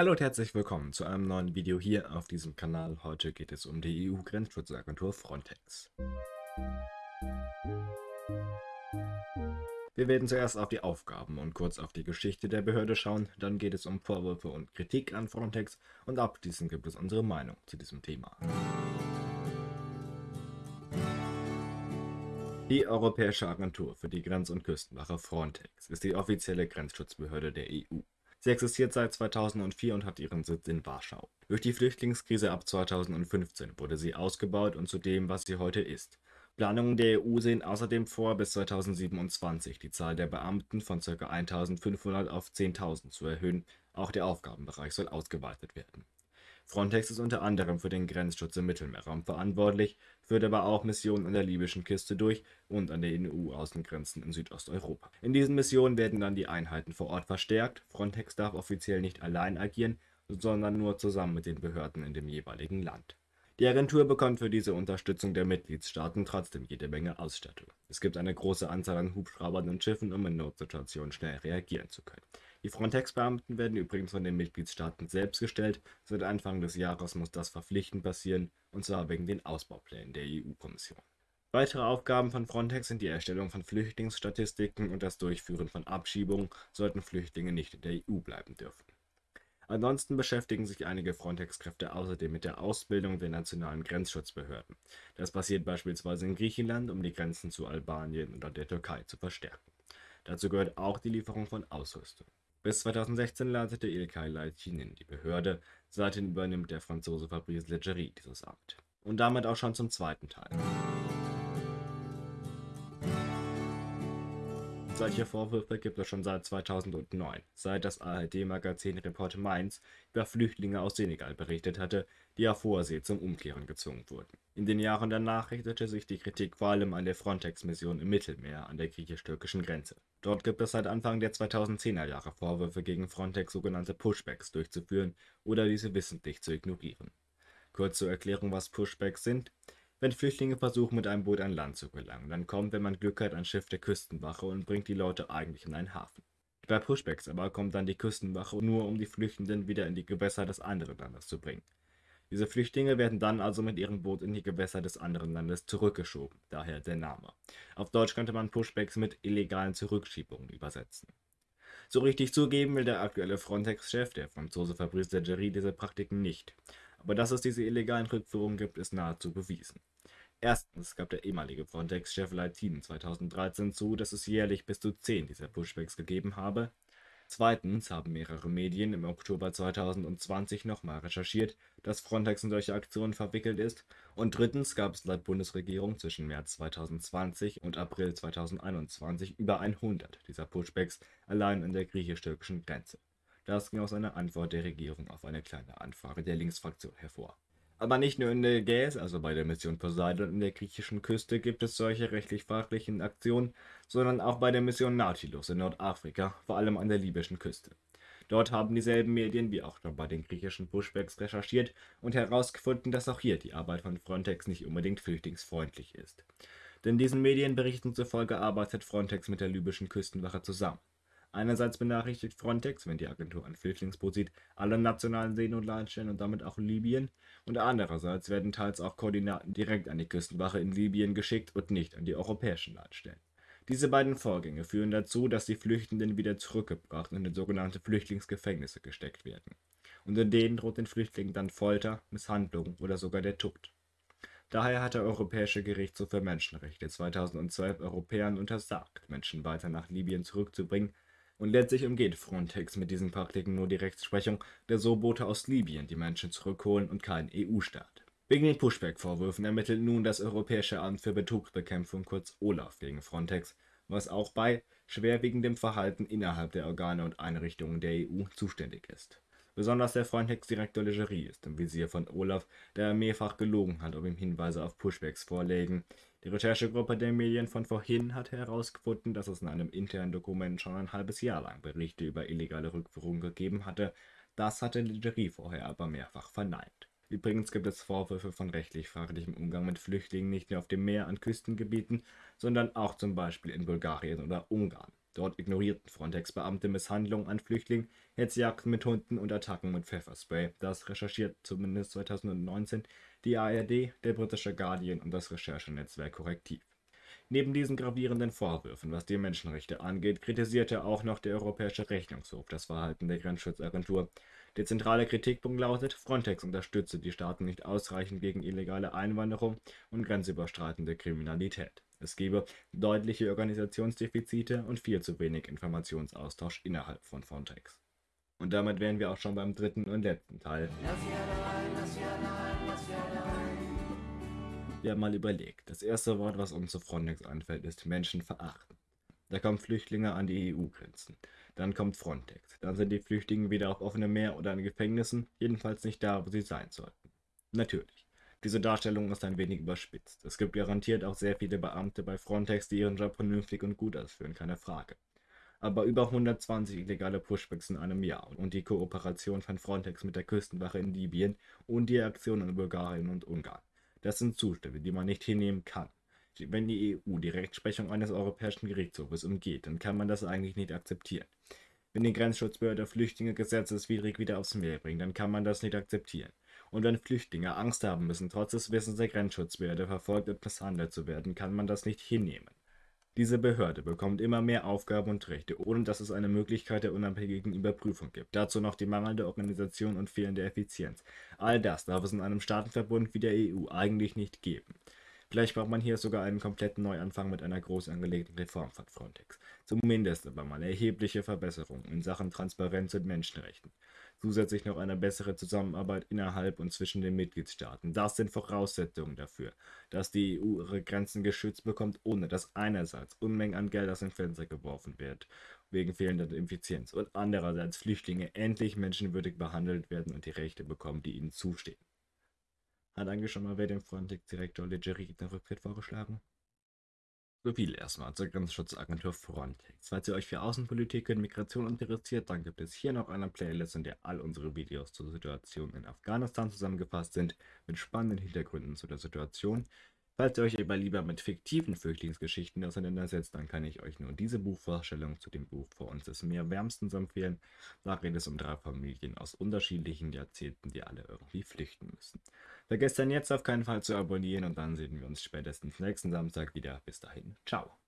Hallo und herzlich willkommen zu einem neuen Video hier auf diesem Kanal. Heute geht es um die EU-Grenzschutzagentur Frontex. Wir werden zuerst auf die Aufgaben und kurz auf die Geschichte der Behörde schauen, dann geht es um Vorwürfe und Kritik an Frontex und abschließend gibt es unsere Meinung zu diesem Thema. Die Europäische Agentur für die Grenz- und Küstenwache Frontex ist die offizielle Grenzschutzbehörde der EU. Sie existiert seit 2004 und hat ihren Sitz in Warschau. Durch die Flüchtlingskrise ab 2015 wurde sie ausgebaut und zu dem, was sie heute ist. Planungen der EU sehen außerdem vor, bis 2027 die Zahl der Beamten von ca. 1500 auf 10.000 zu erhöhen. Auch der Aufgabenbereich soll ausgeweitet werden. Frontex ist unter anderem für den Grenzschutz im Mittelmeerraum verantwortlich, führt aber auch Missionen an der libyschen Küste durch und an den EU-Außengrenzen in Südosteuropa. In diesen Missionen werden dann die Einheiten vor Ort verstärkt. Frontex darf offiziell nicht allein agieren, sondern nur zusammen mit den Behörden in dem jeweiligen Land. Die Agentur bekommt für diese Unterstützung der Mitgliedstaaten trotzdem jede Menge Ausstattung. Es gibt eine große Anzahl an Hubschraubern und Schiffen, um in Notsituationen schnell reagieren zu können. Die Frontex-Beamten werden übrigens von den Mitgliedstaaten selbst gestellt. Seit Anfang des Jahres muss das verpflichtend passieren, und zwar wegen den Ausbauplänen der EU-Kommission. Weitere Aufgaben von Frontex sind die Erstellung von Flüchtlingsstatistiken und das Durchführen von Abschiebungen, sollten Flüchtlinge nicht in der EU bleiben dürfen. Ansonsten beschäftigen sich einige Frontex-Kräfte außerdem mit der Ausbildung der nationalen Grenzschutzbehörden. Das passiert beispielsweise in Griechenland, um die Grenzen zu Albanien oder der Türkei zu verstärken. Dazu gehört auch die Lieferung von Ausrüstung. Bis 2016 leitete Ilkay Leitinen die Behörde, seitdem übernimmt der Franzose Fabrice Leggeri dieses Amt. Und damit auch schon zum zweiten Teil. Solche Vorwürfe gibt es schon seit 2009, seit das ARD-Magazin Report Mainz über Flüchtlinge aus Senegal berichtet hatte, die auf hoher See zum Umkehren gezwungen wurden. In den Jahren danach richtete sich die Kritik vor allem an der Frontex-Mission im Mittelmeer an der griechisch-türkischen Grenze. Dort gibt es seit Anfang der 2010er Jahre Vorwürfe gegen Frontex, sogenannte Pushbacks durchzuführen oder diese wissentlich zu ignorieren. Kurz zur Erklärung, was Pushbacks sind. Wenn Flüchtlinge versuchen, mit einem Boot an Land zu gelangen, dann kommt, wenn man Glück hat, ein Schiff der Küstenwache und bringt die Leute eigentlich in einen Hafen. Bei Pushbacks aber kommt dann die Küstenwache nur, um die Flüchtenden wieder in die Gewässer des anderen Landes zu bringen. Diese Flüchtlinge werden dann also mit ihrem Boot in die Gewässer des anderen Landes zurückgeschoben, daher der Name. Auf Deutsch könnte man Pushbacks mit illegalen Zurückschiebungen übersetzen. So richtig zugeben will der aktuelle Frontex-Chef, der Franzose Fabrice Leggeri, diese Praktiken nicht. Aber dass es diese illegalen Rückführungen gibt, ist nahezu bewiesen. Erstens gab der ehemalige Frontex-Chef Leitin 2013 zu, dass es jährlich bis zu 10 dieser Pushbacks gegeben habe. Zweitens haben mehrere Medien im Oktober 2020 nochmal recherchiert, dass Frontex in solche Aktionen verwickelt ist. Und drittens gab es laut Bundesregierung zwischen März 2020 und April 2021 über 100 dieser Pushbacks allein an der griechisch-türkischen Grenze. Das ging aus einer Antwort der Regierung auf eine kleine Anfrage der Linksfraktion hervor. Aber nicht nur in der Ägäis, also bei der Mission Poseidon in der griechischen Küste, gibt es solche rechtlich-fachlichen Aktionen, sondern auch bei der Mission Nautilus in Nordafrika, vor allem an der libyschen Küste. Dort haben dieselben Medien wie auch schon bei den griechischen Pushbacks recherchiert und herausgefunden, dass auch hier die Arbeit von Frontex nicht unbedingt flüchtlingsfreundlich ist. Denn diesen Medienberichten zufolge arbeitet Frontex mit der libyschen Küstenwache zusammen. Einerseits benachrichtigt Frontex, wenn die Agentur ein Flüchtlingsboot sieht, alle nationalen Seenotleitstellen und damit auch Libyen, und andererseits werden teils auch Koordinaten direkt an die Küstenwache in Libyen geschickt und nicht an die europäischen Leitstellen. Diese beiden Vorgänge führen dazu, dass die Flüchtenden wieder zurückgebracht und in sogenannte Flüchtlingsgefängnisse gesteckt werden. Und in denen droht den Flüchtlingen dann Folter, Misshandlung oder sogar der Tod. Daher hat der Europäische Gerichtshof für Menschenrechte 2012 Europäern untersagt, Menschen weiter nach Libyen zurückzubringen, und letztlich umgeht Frontex mit diesen Praktiken nur die Rechtsprechung der So-Boote aus Libyen, die Menschen zurückholen und kein EU-Staat. Wegen den Pushback-Vorwürfen ermittelt nun das Europäische Amt für Betrugsbekämpfung kurz OLAF gegen Frontex, was auch bei schwerwiegendem Verhalten innerhalb der Organe und Einrichtungen der EU zuständig ist. Besonders der Frontex-Direktor Legerie ist im Visier von Olaf, der er mehrfach gelogen hat, ob ihm Hinweise auf Pushbacks vorlegen. Die Recherchegruppe der Medien von vorhin hat herausgefunden, dass es in einem internen Dokument schon ein halbes Jahr lang Berichte über illegale Rückführungen gegeben hatte. Das hatte Legerie vorher aber mehrfach verneint. Übrigens gibt es Vorwürfe von rechtlich fraglichem Umgang mit Flüchtlingen nicht nur auf dem Meer an Küstengebieten, sondern auch zum Beispiel in Bulgarien oder Ungarn. Dort ignorierten Frontex-Beamte Misshandlungen an Flüchtlingen, Hetzjagden mit Hunden und Attacken mit Pfefferspray. Das recherchiert zumindest 2019 die ARD, der britische Guardian und das Recherchenetzwerk Korrektiv. Neben diesen gravierenden Vorwürfen, was die Menschenrechte angeht, kritisierte auch noch der Europäische Rechnungshof das Verhalten der Grenzschutzagentur. Der zentrale Kritikpunkt lautet, Frontex unterstütze die Staaten nicht ausreichend gegen illegale Einwanderung und grenzüberschreitende Kriminalität. Es gebe deutliche Organisationsdefizite und viel zu wenig Informationsaustausch innerhalb von Frontex. Und damit wären wir auch schon beim dritten und letzten Teil. Wir haben mal überlegt. Das erste Wort, was uns zu Frontex einfällt, ist Menschen verachten. Da kommen Flüchtlinge an die EU-Grenzen. Dann kommt Frontex. Dann sind die Flüchtlinge wieder auf offenem Meer oder in Gefängnissen, jedenfalls nicht da, wo sie sein sollten. Natürlich. Diese Darstellung ist ein wenig überspitzt. Es gibt garantiert auch sehr viele Beamte bei Frontex, die ihren Job vernünftig und gut ausführen, keine Frage. Aber über 120 illegale Pushbacks in einem Jahr und die Kooperation von Frontex mit der Küstenwache in Libyen und die Aktionen in Bulgarien und Ungarn. Das sind Zustände, die man nicht hinnehmen kann. Wenn die EU die Rechtsprechung eines Europäischen Gerichtshofes umgeht, dann kann man das eigentlich nicht akzeptieren. Wenn die Grenzschutzbehörde Flüchtlinge gesetzeswidrig wieder aufs Meer bringt, dann kann man das nicht akzeptieren. Und wenn Flüchtlinge Angst haben müssen, trotz des Wissens der Grenzschutzbehörde verfolgt und misshandelt zu werden, kann man das nicht hinnehmen. Diese Behörde bekommt immer mehr Aufgaben und Rechte, ohne dass es eine Möglichkeit der unabhängigen Überprüfung gibt. Dazu noch die mangelnde Organisation und fehlende Effizienz. All das darf es in einem Staatenverbund wie der EU eigentlich nicht geben. Vielleicht braucht man hier sogar einen kompletten Neuanfang mit einer groß angelegten Reform von Frontex. Zumindest aber mal erhebliche Verbesserungen in Sachen Transparenz und Menschenrechten. Zusätzlich noch eine bessere Zusammenarbeit innerhalb und zwischen den Mitgliedstaaten. Das sind Voraussetzungen dafür, dass die EU ihre Grenzen geschützt bekommt, ohne dass einerseits Unmengen an Geld aus dem Fenster geworfen wird, wegen fehlender Effizienz, und andererseits Flüchtlinge endlich menschenwürdig behandelt werden und die Rechte bekommen, die ihnen zustehen. Hat eigentlich schon mal wer dem Frontex-Direktor Leggeri den Rücktritt vorgeschlagen? So viel erstmal zur Grenzschutzagentur Frontex. Falls ihr euch für Außenpolitik und Migration interessiert, dann gibt es hier noch eine Playlist, in der all unsere Videos zur Situation in Afghanistan zusammengefasst sind, mit spannenden Hintergründen zu der Situation. Falls ihr euch aber lieber mit fiktiven Flüchtlingsgeschichten auseinandersetzt, dann kann ich euch nur diese Buchvorstellung zu dem Buch Vor uns des Meer wärmstens empfehlen. Da geht es um drei Familien aus unterschiedlichen Jahrzehnten, die alle irgendwie flüchten müssen. Vergesst dann jetzt auf keinen Fall zu abonnieren und dann sehen wir uns spätestens nächsten Samstag wieder. Bis dahin, ciao.